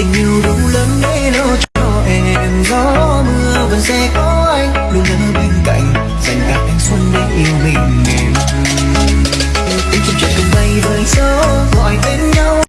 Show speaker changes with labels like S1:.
S1: tình yêu đủ lớn